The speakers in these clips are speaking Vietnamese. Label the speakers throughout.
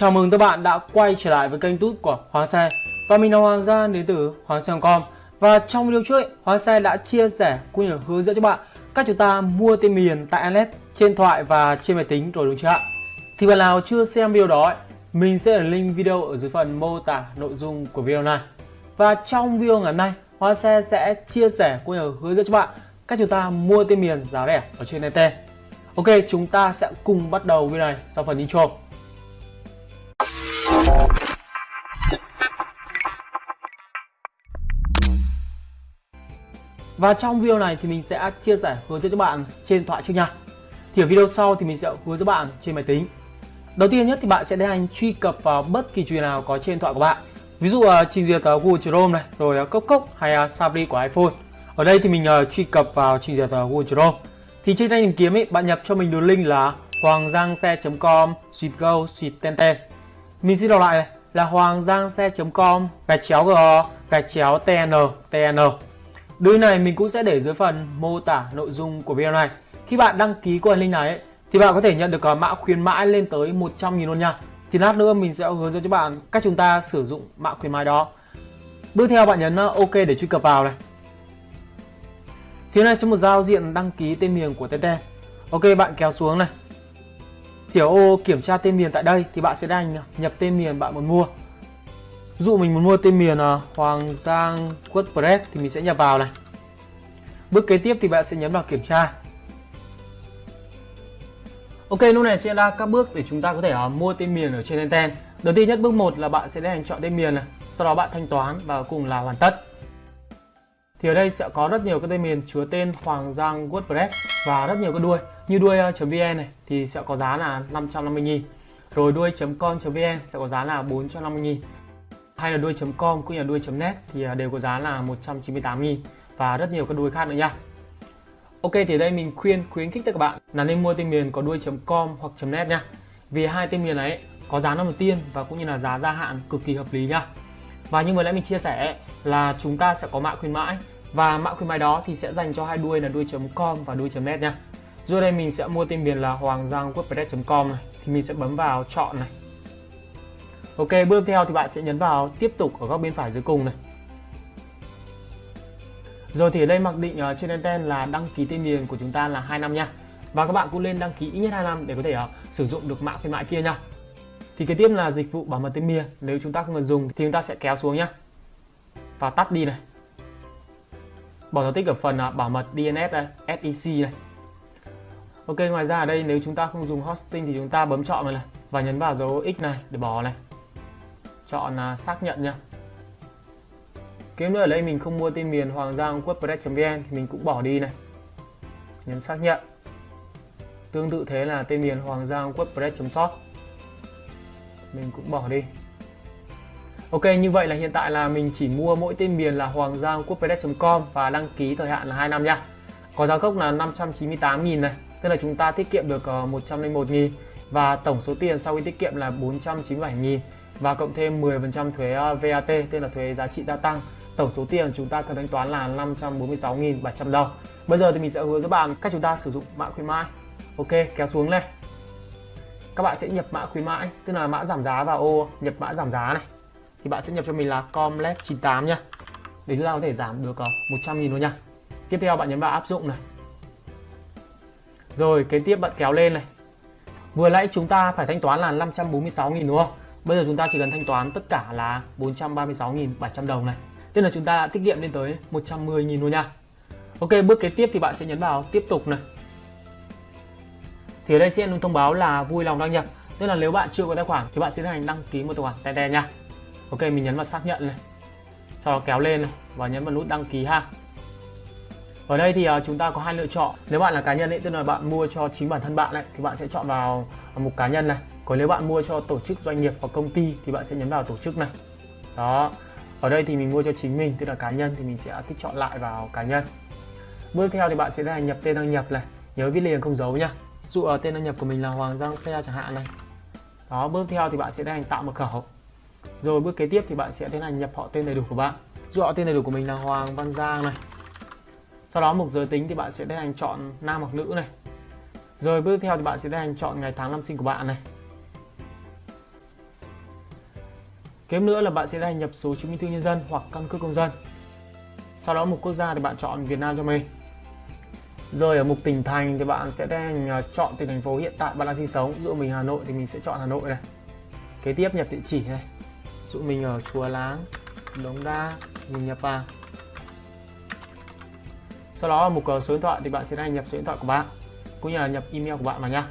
Speaker 1: Chào mừng các bạn đã quay trở lại với kênh tút của Hoàng Xe Và mình là Hoàng Gia đến từ Hoàng Xe.com Và trong video trước, ấy, Hoàng Xe đã chia sẻ cũng như hướng dẫn cho bạn cách chúng ta mua tên miền tại Internet trên thoại và trên máy tính rồi đúng chưa ạ? Thì bạn nào chưa xem video đó, ấy, mình sẽ để link video ở dưới phần mô tả nội dung của video này. Và trong video ngày hôm nay, Hoàng Xe sẽ chia sẻ cũng như hướng dẫn cho bạn cách chúng ta mua tên miền giá rẻ ở trên Internet Ok, chúng ta sẽ cùng bắt đầu video này sau phần intro. Và trong video này thì mình sẽ chia sẻ hướng dẫn cho bạn trên thoại trước nha. Thì ở video sau thì mình sẽ hướng dẫn bạn trên máy tính. Đầu tiên nhất thì bạn sẽ tiến hành truy cập vào bất kỳ trình nào có trên điện thoại của bạn. Ví dụ ờ, trình duyệt ờ, Google Chrome này, rồi ờ, Cốc Cốc hay Safari của iPhone. Ở đây thì mình truy cập vào trình duyệt Google Chrome. Thì trên thanh tìm kiếm ấy, bạn nhập cho mình đường link là hoangrangxe.com suite go suite. Mình xin đọc lại này là hoangrangxe.com gạch chéo g gạch chéo tn tn Đường này mình cũng sẽ để dưới phần mô tả nội dung của video này. Khi bạn đăng ký qua link này ấy, thì bạn có thể nhận được mã khuyến mãi lên tới 100.000 luôn nha. Thì lát nữa mình sẽ hướng dẫn cho bạn cách chúng ta sử dụng mã khuyến mãi đó. Bước theo bạn nhấn uh, OK để truy cập vào này. Thì này sẽ một giao diện đăng ký tên miền của TT. Ok bạn kéo xuống này. Thì ở ô kiểm tra tên miền tại đây thì bạn sẽ đành nhập tên miền bạn muốn mua. Ví dụ mình muốn mua tên miền à, Hoàng Giang WordPress thì mình sẽ nhập vào này. Bước kế tiếp thì bạn sẽ nhấn vào kiểm tra. Ok, lúc này sẽ là các bước để chúng ta có thể uh, mua tên miền ở trên Enten. Đầu tiên nhất bước 1 là bạn sẽ tiến hành chọn tên miền này, sau đó bạn thanh toán và cùng là hoàn tất. Thì ở đây sẽ có rất nhiều các tên miền chứa tên Hoàng Giang WordPress và rất nhiều các đuôi. Như đuôi.vn à, này thì sẽ có giá là 550 000 Rồi đuôi.com.vn sẽ có giá là 450 000 hay là đuôi.com cũng như là đuôi.net thì à, đều có giá là 198 000 và rất nhiều các đuôi khác nữa nha. Ok, thì đây mình khuyên, khuyến khích tất các bạn là nên mua tên miền có đuôi.com hoặc .net nha. Vì hai tên miền ấy có giá năm đầu tiên và cũng như là giá gia hạn cực kỳ hợp lý nha. Và như vừa nãy mình chia sẻ là chúng ta sẽ có mã khuyến mãi và mã khuyến mãi đó thì sẽ dành cho hai đuôi là đuôi.com và đuôi.net nha. Rồi đây mình sẽ mua tên miền là hoàng giang wordpress.com này thì mình sẽ bấm vào chọn này Ok, bước theo thì bạn sẽ nhấn vào tiếp tục ở góc bên phải dưới cùng này. Rồi thì ở đây mặc định uh, trên anten là đăng ký tên miền của chúng ta là 2 năm nha. Và các bạn cũng lên đăng ký ít nhất 2 năm để có thể uh, sử dụng được mã khuyến mại kia nha. Thì kế tiếp là dịch vụ bảo mật tên miền. Nếu chúng ta không cần dùng thì chúng ta sẽ kéo xuống nhá. Và tắt đi này. Bỏ dấu tích ở phần uh, bảo mật DNS đây, SEC này. Ok, ngoài ra ở đây nếu chúng ta không dùng hosting thì chúng ta bấm chọn này, này và nhấn vào dấu X này để bỏ này chọn là xác nhận nha. Kiếm nữa ở đây mình không mua tên miền hoàng giang wordpress.vn thì mình cũng bỏ đi này. Nhấn xác nhận. Tương tự thế là tên miền hoàng giang wordpress.shop mình cũng bỏ đi. Ok, như vậy là hiện tại là mình chỉ mua mỗi tên miền là hoàng giang wordpress.com và đăng ký thời hạn là 2 năm nha. Có giá gốc là 598.000 này, tức là chúng ta tiết kiệm được ờ, 101.000 và tổng số tiền sau khi tiết kiệm là 497.000 và cộng thêm 10% thuế ờ, VAT tức là thuế giá trị gia tăng. Tổng số tiền chúng ta cần thanh toán là 546.700 đồng. Bây giờ thì mình sẽ hướng dẫn bạn cách chúng ta sử dụng mã khuyến mãi. Ok, kéo xuống này. Các bạn sẽ nhập mã khuyến mãi, tức là mã giảm giá vào ô, nhập mã giảm giá này. Thì bạn sẽ nhập cho mình là comlet 98 nhá. Để chúng ta có thể giảm được ờ, 100 nghìn luôn nha tiếp theo bạn nhấn vào áp dụng này. Rồi, kế tiếp bạn kéo lên này vừa nãy chúng ta phải thanh toán là 546 nghìn đúng không? Bây giờ chúng ta chỉ cần thanh toán tất cả là 436.700 đồng này. Tức là chúng ta đã tiết kiệm lên tới 110.000 luôn nha. Ok, bước kế tiếp thì bạn sẽ nhấn vào tiếp tục này. Thì ở đây sẽ thông báo là vui lòng đăng nhập. Tức là nếu bạn chưa có tài khoản thì bạn sẽ tiến hành đăng ký một tài khoản Tete nha. Ok, mình nhấn vào xác nhận này. Sau đó kéo lên này và nhấn vào nút đăng ký ha ở đây thì uh, chúng ta có hai lựa chọn. Nếu bạn là cá nhân ấy tức là bạn mua cho chính bản thân bạn ấy, thì bạn sẽ chọn vào à, mục cá nhân này. Còn nếu bạn mua cho tổ chức doanh nghiệp hoặc công ty thì bạn sẽ nhấn vào tổ chức này. Đó. Ở đây thì mình mua cho chính mình tức là cá nhân thì mình sẽ tích chọn lại vào cá nhân. Bước theo thì bạn sẽ là nhập tên đăng nhập này. Nhớ viết liền không dấu nhá dụ ở tên đăng nhập của mình là Hoàng Giang Xe chẳng hạn này. Đó bước theo thì bạn sẽ tiến hành tạo mật khẩu. Rồi bước kế tiếp thì bạn sẽ tiến hành nhập họ tên đầy đủ của bạn. Dụ họ tên đầy đủ của mình là Hoàng Văn Giang này sau đó mục giới tính thì bạn sẽ tiến hành chọn nam hoặc nữ này rồi bước theo thì bạn sẽ tiến hành chọn ngày tháng năm sinh của bạn này Kế nữa là bạn sẽ đăng nhập số chứng minh thư nhân dân hoặc căn cước công dân. Sau đó mục quốc gia thì bạn chọn Việt Nam cho mình. Rồi ở mục tỉnh thành thì bạn sẽ đăng à, chọn tỉnh thành phố hiện tại bạn đang sinh sống. Ví dụ mình Hà Nội thì mình sẽ chọn Hà Nội này. Kế tiếp nhập địa chỉ này. Ví dụ mình ở Chùa Láng, Đống Đa, mình nhập vào. Sau đó ở mục số điện thoại thì bạn sẽ đăng nhập số điện thoại của bạn, cũng như là nhập email của bạn vào nha.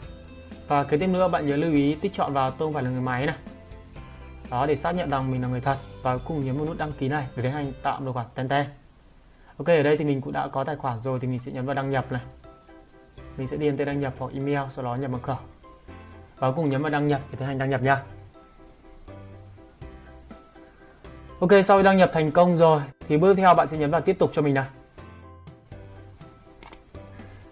Speaker 1: Và kế tiếp nữa, bạn nhớ lưu ý tích chọn vào tôi không phải là người máy này. Đó, để xác nhận rằng mình là người thật và cùng nhấn vào nút đăng ký này để tiến hành tạo tài khoản Tenten. Ok, ở đây thì mình cũng đã có tài khoản rồi thì mình sẽ nhấn vào đăng nhập này. Mình sẽ điền tên đăng nhập hoặc email, sau đó nhập mật khẩu. Và cùng nhấn vào đăng nhập để tiến hành đăng nhập nha. Ok, sau khi đăng nhập thành công rồi thì bước theo bạn sẽ nhấn vào tiếp tục cho mình này.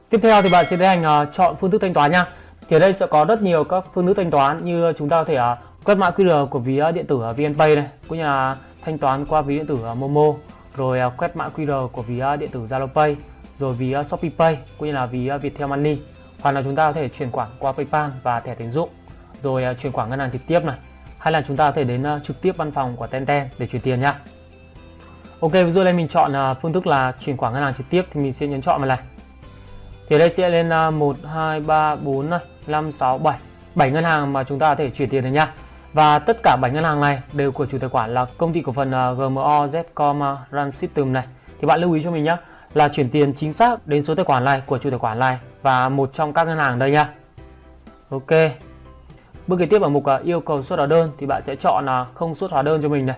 Speaker 1: Tiếp theo thì bạn sẽ tiến hành à, chọn phương thức thanh toán nha. Thì ở đây sẽ có rất nhiều các phương thức thanh toán như chúng ta có thể à, quét mã QR của ví à, điện tử VNPay này, cũng như là thanh toán qua ví điện tử Momo, rồi quét mã QR của ví điện tử ZaloPay, rồi ví ShopeePay, Shopee Pay, cũng như là ví Viettel Money. Hoặc là chúng ta có thể chuyển khoản qua PayPal và thẻ tín dụng, rồi chuyển khoản ngân hàng trực tiếp này. Hay là chúng ta có thể đến trực tiếp văn phòng của Tenten để chuyển tiền nha. Ok, ví dụ đây mình chọn phương thức là chuyển khoản ngân hàng trực tiếp thì mình sẽ nhấn chọn vào này thì đây sẽ lên là 1 2 3 4 này 5 6 7 7 ngân hàng mà chúng ta có thể chuyển tiền được nha. Và tất cả 7 ngân hàng này đều của chủ tài khoản là công ty cổ phần à, GMO Zcom à, Run System này. Thì bạn lưu ý cho mình nhé là chuyển tiền chính xác đến số tài khoản này của chủ tài khoản này và một trong các ngân hàng đây nha. Ok. Bước kế tiếp ở mục à, yêu cầu xuất hóa đơn thì bạn sẽ chọn là không xuất hóa đơn cho mình này.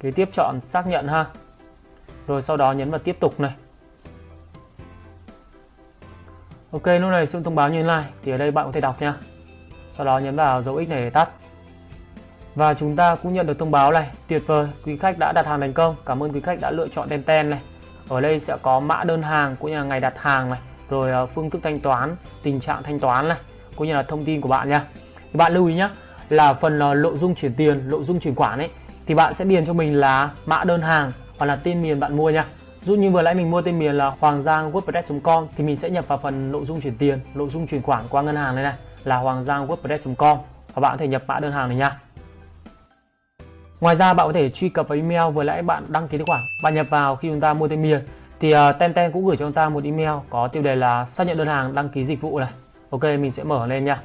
Speaker 1: Kế tiếp chọn xác nhận ha. Rồi sau đó nhấn vào tiếp tục này. Ok, lúc này sự thông báo như thế này. Thì ở đây bạn có thể đọc nha. Sau đó nhấn vào dấu x này để tắt. Và chúng ta cũng nhận được thông báo này. Tuyệt vời, quý khách đã đặt hàng thành công. Cảm ơn quý khách đã lựa chọn Tenten này. Ở đây sẽ có mã đơn hàng cũng như là ngày đặt hàng này. Rồi ờ, phương thức thanh toán, tình trạng thanh toán này, cũng như là thông tin của bạn nha. Thì bạn lưu ý nhé là phần ờ, nội dung chuyển tiền, nội dung chuyển khoản ấy, thì bạn sẽ điền cho mình là mã đơn hàng hoặc là tên miền bạn mua nha. Dụ như vừa nãy mình mua tên miền là hoàng giang wordpress.com thì mình sẽ nhập vào phần nội dung chuyển tiền, nội dung chuyển khoản qua ngân hàng này này là hoàng giang wordpress.com và bạn có thể nhập mã đơn hàng này nha. Ngoài ra bạn có thể truy cập vào email vừa nãy bạn đăng ký tài khoản. Bạn nhập vào khi chúng ta mua tên miền thì ờ, uh, Tenten cũng gửi cho chúng ta một email có tiêu đề là xác nhận đơn hàng đăng ký dịch vụ này. Ok mình sẽ mở lên nha.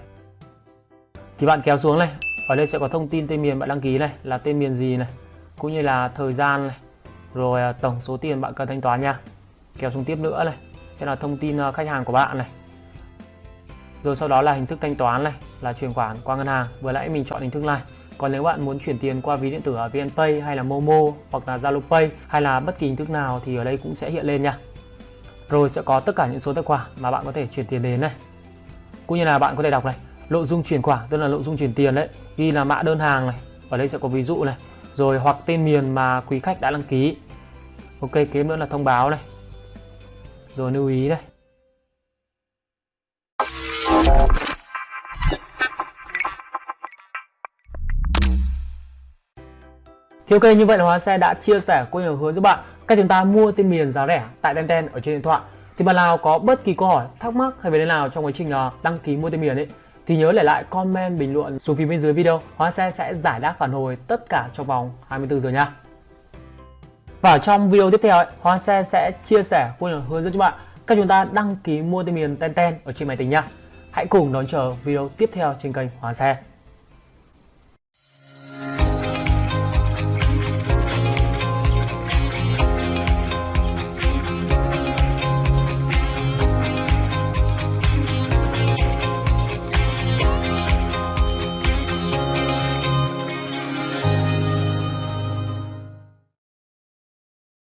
Speaker 1: Thì bạn kéo xuống này, ở đây sẽ có thông tin tên miền bạn đăng ký này là tên miền gì này, cũng như là thời gian này, rồi à, tổng số tiền bạn cần thanh toán nha. Kéo xuống tiếp nữa này. Sẽ là thông tin à, khách hàng của bạn này. Rồi sau đó là hình thức thanh toán này, là chuyển khoản qua ngân hàng. Vừa nãy mình chọn hình thức này. Còn nếu bạn muốn chuyển tiền qua ví điện tử ở VNPay hay là Momo hoặc là Zalo Pay hay là bất kỳ hình thức nào thì ở đây cũng sẽ hiện lên nha. Rồi sẽ có tất cả những số tài khoản mà bạn có thể chuyển tiền đến này. Cũng như là bạn có thể đọc này. Nội dung chuyển khoản, tức là nội dung chuyển tiền đấy, ghi là mã đơn hàng này. Ở đây sẽ có ví dụ này rồi hoặc tên miền mà quý khách đã đăng ký. Ok kế nữa là thông báo này rồi lưu ý đây. Thì ok như vậy là Hóa Xe đã chia sẻ cũng nhiều hướng giúp bạn cách chúng ta mua tên miền giá rẻ tại Tenten ở trên điện thoại. Thì bạn nào có bất kỳ câu hỏi, thắc mắc hay vấn đề nào trong quá trình à, đăng ký mua tên miền ấy thì nhớ để lại comment bình luận xuống phía bên dưới video. Hóa xe sẽ giải đáp phản hồi tất cả trong vòng 24 giờ nha. Và trong video tiếp theo, ấy, Hóa xe sẽ chia sẻ cũng như hướng dẫn cho bạn cách chúng ta đăng ký mua tên miền Tenten ở trên máy tính nha. Hãy cùng đón chờ video tiếp theo trên kênh Hóa xe.